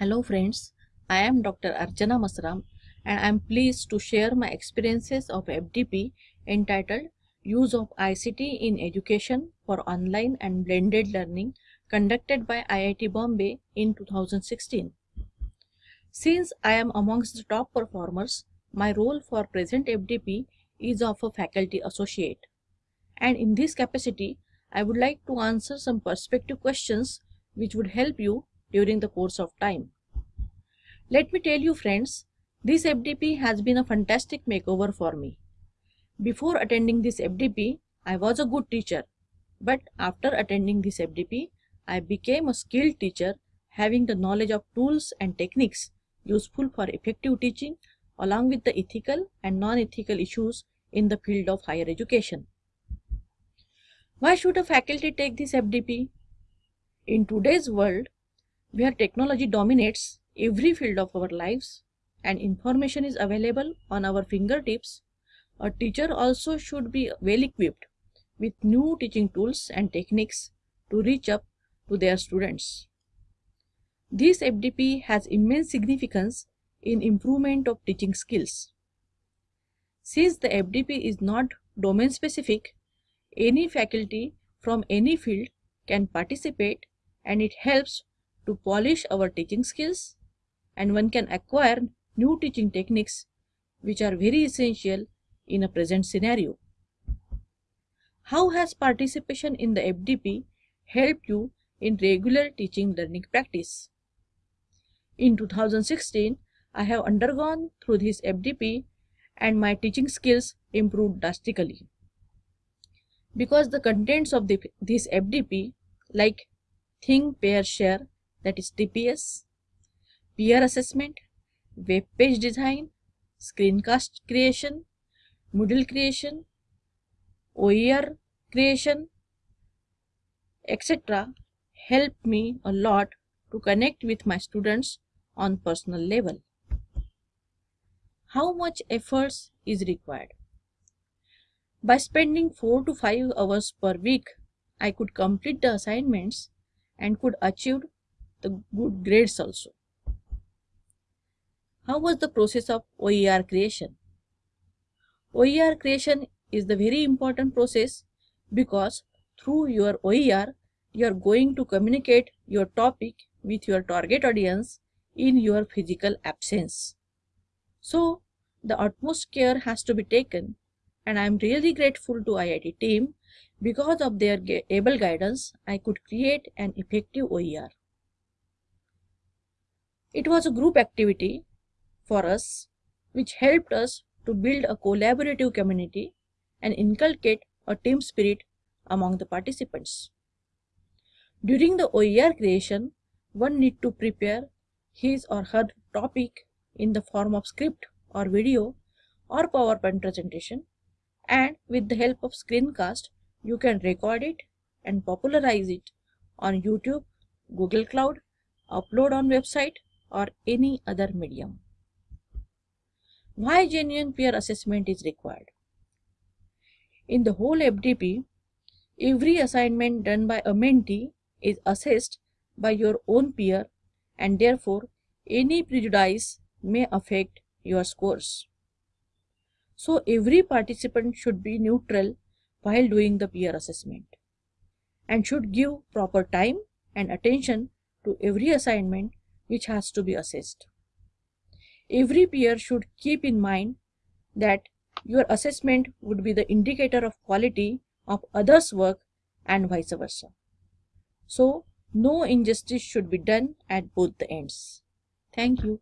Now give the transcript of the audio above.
Hello friends, I am Dr. Archana Masram and I am pleased to share my experiences of FDP entitled Use of ICT in Education for Online and Blended Learning conducted by IIT Bombay in 2016. Since I am amongst the top performers, my role for present FDP is of a faculty associate. And in this capacity, I would like to answer some perspective questions which would help you during the course of time. Let me tell you friends, this FDP has been a fantastic makeover for me. Before attending this FDP, I was a good teacher. But after attending this FDP, I became a skilled teacher having the knowledge of tools and techniques useful for effective teaching along with the ethical and non-ethical issues in the field of higher education. Why should a faculty take this FDP? In today's world, where technology dominates every field of our lives and information is available on our fingertips, a teacher also should be well equipped with new teaching tools and techniques to reach up to their students. This FDP has immense significance in improvement of teaching skills. Since the FDP is not domain specific, any faculty from any field can participate and it helps to polish our teaching skills and one can acquire new teaching techniques which are very essential in a present scenario. How has participation in the FDP helped you in regular teaching learning practice? In 2016, I have undergone through this FDP and my teaching skills improved drastically. Because the contents of the, this FDP like Think, Pair, Share that is TPS, peer assessment, web page design, screencast creation, Moodle creation, OER creation, etc. help me a lot to connect with my students on personal level. How much efforts is required? By spending 4 to 5 hours per week, I could complete the assignments and could achieve the good grades also. How was the process of OER creation? OER creation is the very important process because through your OER, you are going to communicate your topic with your target audience in your physical absence. So, the utmost care has to be taken and I am really grateful to IIT team because of their able guidance, I could create an effective OER. It was a group activity for us which helped us to build a collaborative community and inculcate a team spirit among the participants. During the OER creation, one need to prepare his or her topic in the form of script or video or PowerPoint presentation and with the help of screencast you can record it and popularize it on YouTube, Google Cloud, upload on website or any other medium. Why genuine peer assessment is required? In the whole FDP, every assignment done by a mentee is assessed by your own peer and therefore any prejudice may affect your scores. So every participant should be neutral while doing the peer assessment and should give proper time and attention to every assignment which has to be assessed. Every peer should keep in mind that your assessment would be the indicator of quality of others' work and vice versa. So, no injustice should be done at both the ends. Thank you.